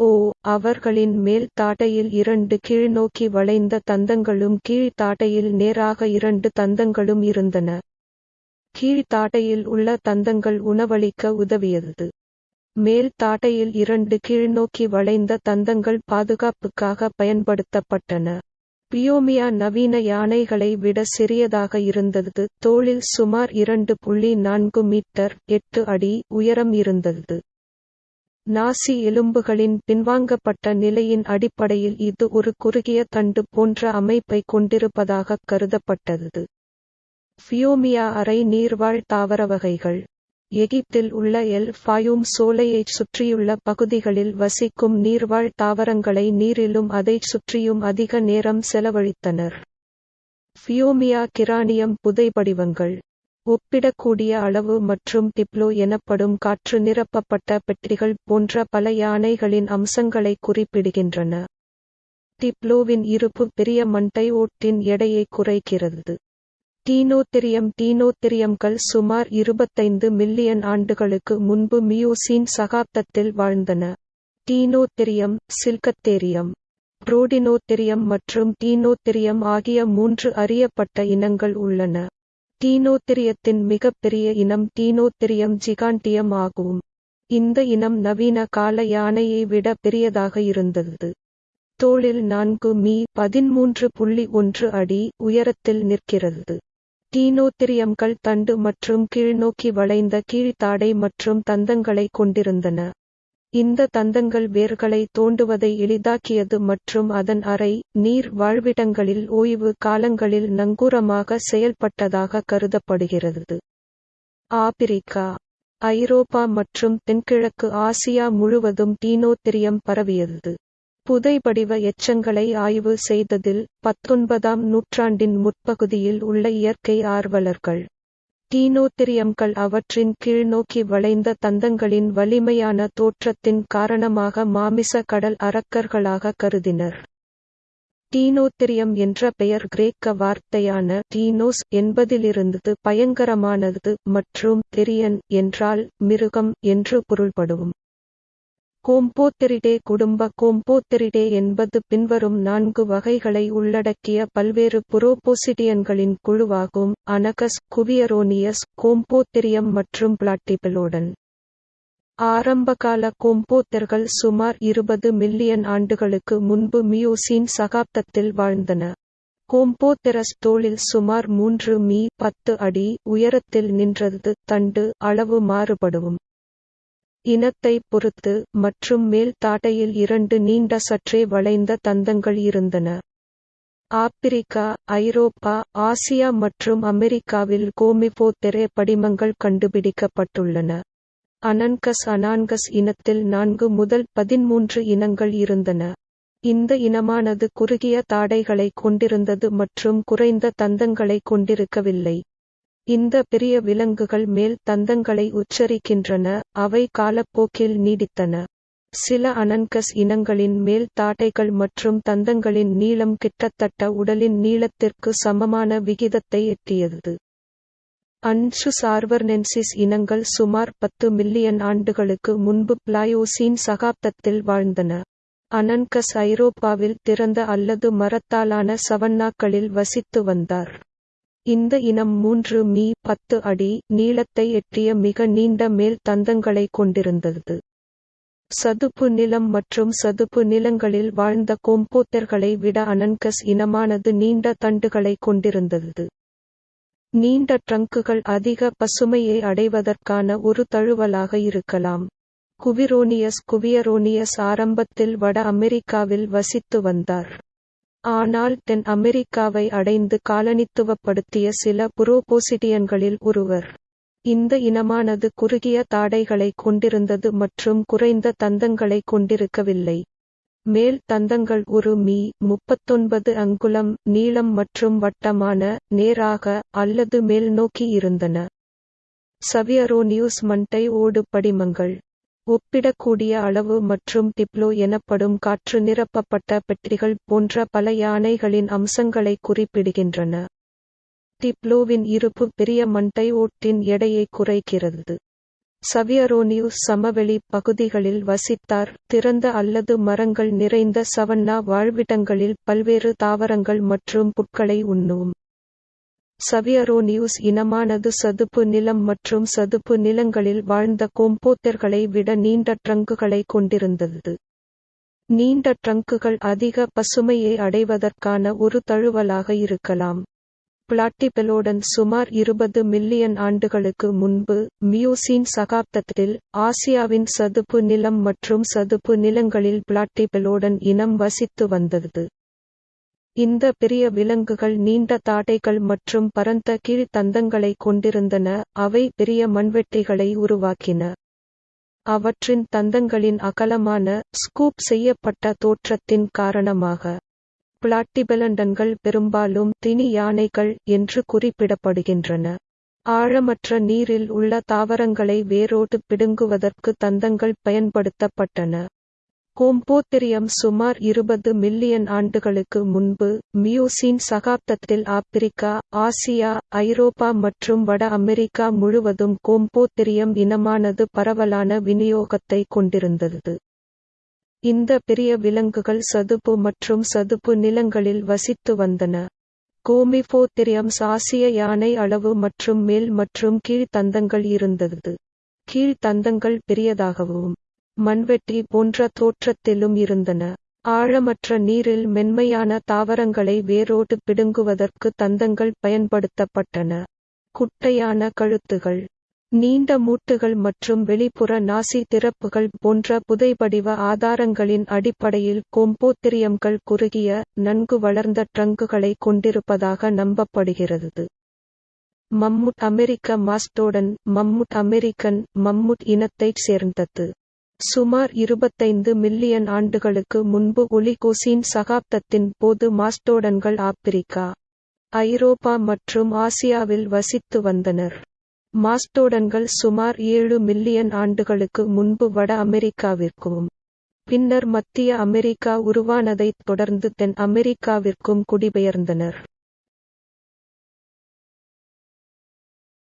ஓ அவர்களின் மேல் தாடையில் இரண்டு கீழ்நோக்கி வளைந்த தந்தங்களும் கீழ் தாடையில் நேராக இரண்டு தந்தங்களும் இருந்தன. கீழ் தாடையில் உள்ள தந்தங்கள் உணவளிக்க உதவியது. மேல் தாடையில் இரண்டு கீழ்நோக்கி வளைந்த தந்தங்கள் பாதுகாப்புக்காக பயன்படுத்தப்பட்டன. பியோமியா நவீன யானைகளை விட சிறியதாக இருந்தது. தோளில் சுமார் இரண்டு புள்ளி நான்கு மீட்டர் எட்டு அடி உயரம் இருந்தது. நாசி எலும்புகளின் பின்வாங்கப்பட்ட நிலையின் அடிப்படையில் இது ஒரு குறுகிய தண்டு போன்ற அமைப்பை கொண்டிருப்பதாக கருதப்பட்டது. ஃபியோமியா அரை நீர்வாழ் தாவர வகைகள். எகிப்தில் உள்ள எல் ஃபாயூம் சோலையைச் சுற்றியுள்ள பகுதிகளில் வசிக்கும் நீர்வாழ் தாவரங்களை நீரிலும் அதைச் சுற்றியும் அதிக நேரம் செலவழித்தனர். ஃபியோமியா கிரானியம் புதைபடிவங்கள். ஒப்பிடக்கூடிய அளவு மற்றும் டிப்ளோ எனப்படும் காற்று நிரப்பப்பட்ட பெட்டிகள் போன்ற பல யானைகளின் அம்சங்களை குறிப்பிடுகின்றன. டிப்ளோவின் இருப்பு பெரிய மண்டை ஓட்டின் எடையை குறைக்கிறது. டீனோத்திரியம் டீனோத்திரியம்கள் சுமார் இருபத்தைந்து மில்லியன் ஆண்டுகளுக்கு முன்பு மியோசீன் சகாப்தத்தில் வாழ்ந்தன. டீனோத்திரியம் சில்கத்தேரியம் புரோடினோத்திரியம் மற்றும் டீனோத்திரியம் ஆகிய மூன்று அறியப்பட்ட இனங்கள் உள்ளன. டீனோத்திரியத்தின் மிகப்பெரிய இனம் டீனோத்திரியம் ஜிகாண்டியம் ஆகும். இந்த இனம் நவீன கால யானையை விட பெரியதாக இருந்தது. தோளில் நான்கு மீ பதிமூன்று புள்ளி ஒன்று அடி உயரத்தில் நிற்கிறது. டீனோத்திரியம்கள் தண்டு மற்றும் கீழ்நோக்கி வளைந்த கீழ்த்தாடை மற்றும் தந்தங்களை கொண்டிருந்தன. இந்த தந்தங்கள் வேர்களை தோண்டுவதை எளிதாக்கியது மற்றும் அதன் அறை நீர் வாழ்விடங்களில் ஓய்வு காலங்களில் நங்கூரமாக செயல்பட்டதாக கருதப்படுகிறது. ஆப்பிரிக்கா ஐரோப்பா மற்றும் தென்கிழக்கு ஆசியா முழுவதும் டீனோத்திரியம் பரவியது. புதைபடிவ எச்சங்களை ஆய்வு செய்ததில் பத்தொன்பதாம் நூற்றாண்டின் முற்பகுதியில் உள்ள இயற்கை ஆர்வலர்கள். டீனோத்திரியம்கள் அவற்றின் கீழ்நோக்கி வளைந்த தந்தங்களின் வலிமையான தோற்றத்தின் காரணமாக மாமிச கடல் அரக்கர்களாக கருதினர். டீனோத்திரியம் என்ற பெயர் கிரேக்க வார்த்தையான டீனோஸ் என்பதிலிருந்தது பயங்கரமானது மற்றும் தெரியன் என்றால் மிருகம் என்று பொருள்படும். கோம்போத்தெரிடே குடும்ப கோம்போத்தெரிடே என்பது பின்வரும் நான்கு வகைகளை உள்ளடக்கிய பல்வேறு புரோபோசிடியன்களின் குழுவாகும். அனகஸ் குவியரோனியஸ் கோம்போத்தெரியம் மற்றும் பிளாட்டிபெலோடன். ஆரம்பகால கோம்போத்தர்கள் சுமார் இருபது மில்லியன் ஆண்டுகளுக்கு முன்பு மியோசீன் சகாப்தத்தில் வாழ்ந்தன. கோம்போத்தெரஸ் தோளில் சுமார் மூன்று மீ பத்து அடி உயரத்தில் நின்றது. தண்டு அளவு மாறுபடும். இனத்தை பொறுத்து மற்றும் மேல் தாடையில் இரண்டு நீண்ட சற்றே வளைந்த தந்தங்கள் இருந்தன. ஆப்பிரிக்கா ஐரோப்பா ஆசியா மற்றும் அமெரிக்காவில் கோமிபோத்தெரே படிமங்கள் கண்டுபிடிக்கப்பட்டுள்ளன. அனன்கஸ் அனான்கஸ் இனத்தில் நான்கு முதல் பதிமூன்று இனங்கள் இருந்தன. இந்த இனமானது குறுகிய தாடைகளை கொண்டிருந்தது மற்றும் குறைந்த தந்தங்களை கொண்டிருக்கவில்லை. இந்த பெரிய விலங்குகள் மேல் தந்தங்களை உச்சரிக்கின்றன அவை காலப்போக்கில் நீடித்தன. சில அனன்கஸ் இனங்களின் மேல் தாடைகள் மற்றும் தந்தங்களின் நீளம் கிட்டத்தட்ட உடலின் நீளத்திற்கு சமமான விகிதத்தை எட்டியது. அன்சு சார்வர்னென்சிஸ் இனங்கள் சுமார் பத்து மில்லியன் ஆண்டுகளுக்கு முன்பு பிளாயோசீன் சகாப்தத்தில் வாழ்ந்தன. அனன்கஸ் ஐரோப்பாவில் திறந்த அல்லது மரத்தாலான சவன்னாக்களில் வசித்து வந்தார். இந்த இனம் மூன்று மீ பத்து அடி நீளத்தை எட்டிய மிக நீண்ட மேல் தந்தங்களை கொண்டிருந்தது. சதுப்பு நிலம் மற்றும் சதுப்பு நிலங்களில் வாழ்ந்த கோம்போத்தர்களை விட அனன்கஸ் இனமானது நீண்ட தண்டுகளை கொண்டிருந்தது. நீண்ட ட்ரங்குகள் அதிக பசுமையை அடைவதற்கான ஒரு தழுவலாக இருக்கலாம். குவிரோனியஸ் குவியரோனியஸ் ஆரம்பத்தில் வட அமெரிக்காவில் வசித்து வந்தார். ஆனால் தென் அமெரிக்காவை அடைந்து காலனித்துவப்படுத்திய சில புரோபோசிடியன்களில் ஒருவர். இந்த இனமானது குறுகிய தாடைகளை கொண்டிருந்தது மற்றும் குறைந்த தந்தங்களை கொண்டிருக்கவில்லை. மேல் தந்தங்கள் ஒரு மீ முப்பத்தொன்பது அங்குலம் நீளம் மற்றும் வட்டமான நேராக அல்லது மேல்நோக்கி இருந்தன. சவியரோனியூஸ் மண்டை ஓடு படிமங்கள். ஒப்பிடக்கூடிய அளவு மற்றும் டிப்ளோ எனப்படும் காற்று நிரப்பப்பட்ட பெட்டிகள் போன்ற பல யானைகளின் அம்சங்களை சவியரோனியுஸ் சமவெளி பகுதிகளில் வசித்தார். திறந்த அல்லது மரங்கள் நிறைந்த சவன்னா வாழ்விடங்களில் பல்வேறு தாவரங்கள் மற்றும் புட்களை உண்ணும். சவியரோனியுஸ் இனமானது சதுப்பு நிலம் மற்றும் சதுப்பு நிலங்களில் வாழ்ந்த கோம்போத்தர்களை விட நீண்ட ட்ரங்குகளை கொண்டிருந்தது. நீண்ட ட்ரங்குகள் அதிக பசுமையை அடைவதற்கான ஒரு தழுவலாக இருக்கலாம். பிளாட்டிபெலோடன் சுமார் இருபது மில்லியன் ஆண்டுகளுக்கு முன்பு மியூசின் சகாப்தத்தில் ஆசியாவின் சதுப்பு நிலம் மற்றும் சதுப்பு நிலங்களில் பிளாட்டிபெலோடன் இனம் வசித்து வந்தது. இந்த பெரிய விலங்குகள் நீண்ட தாடைகள் மற்றும் பரந்த கீழ்த்தந்தங்களை கொண்டிருந்தன அவை பெரிய மண்வெட்டிகளை உருவாக்கின. அவற்றின் தந்தங்களின் அகலமான ஸ்கூப் செய்யப்பட்ட தோற்றத்தின் காரணமாக பிளாட்டிபெலண்டன்கள் பெரும்பாலும் தினி யானைகள் என்று குறிப்பிடப்படுகின்றன. ஆழமற்ற நீரில் உள்ள தாவரங்களை வேரோடு பிடுங்குவதற்கு தந்தங்கள் பயன்படுத்தப்பட்டன. கோம்போத்திரியம் சுமார் இருபது மில்லியன் ஆண்டுகளுக்கு முன்பு மியூசின் சகாப்தத்தில் ஆப்பிரிக்கா ஆசியா ஐரோப்பா மற்றும் வட அமெரிக்கா முழுவதும் கோம்போத்திரியம் இனமானது பரவலான விநியோகத்தை கொண்டிருந்தது. இந்த பெரிய விலங்குகள் சதுப்பு மற்றும் சதுப்பு நிலங்களில் வசித்து வந்தன. கோமிபோத்திரியம் ஆசிய யானை அளவு மற்றும் மேல் மற்றும் கீழ்த்தந்தங்கள் இருந்தது. கீழ்த்தந்தங்கள் பெரியதாகவும் மண்வெட்டி போன்ற தோற்றத்திலும் இருந்தன. ஆழமற்ற நீரில் மென்மையான தாவரங்களை வேரோடு பிடுங்குவதற்கு தந்தங்கள் பயன்படுத்தப்பட்டன. குட்டையான கழுத்துகள் நீண்ட மூட்டுகள் மற்றும் வெளிப்புற நாசி திறப்புகள் போன்ற புதைபடிவ ஆதாரங்களின் அடிப்படையில் கோம்போத்திரியம்கள் குறுகிய நன்கு வளர்ந்த ட்ரங்குகளை கொண்டிருப்பதாக நம்பப்படுகிறது. மம்முட் அமெரிக்க மாஸ்டோடன் மம்முட் அமெரிக்கன் மம்முட் இனத்தைச் சேர்ந்தது. சுமார் இருபத்தைந்து மில்லியன் ஆண்டுகளுக்கு முன்பு ஒலிகோசின் சகாப்தத்தின் போது மாஸ்டோடன்கள் ஆப்பிரிக்கா ஐரோப்பா மற்றும் ஆசியாவில் வசித்து வந்தனர். மாஸ்டோடன்கள் சுமார் ஏழு மில்லியன் ஆண்டுகளுக்கு முன்பு வட அமெரிக்காவிற்கும் பின்னர் மத்திய அமெரிக்கா உருவானதைத் தொடர்ந்து தென் அமெரிக்காவிற்கும் குடிபெயர்ந்தனர்.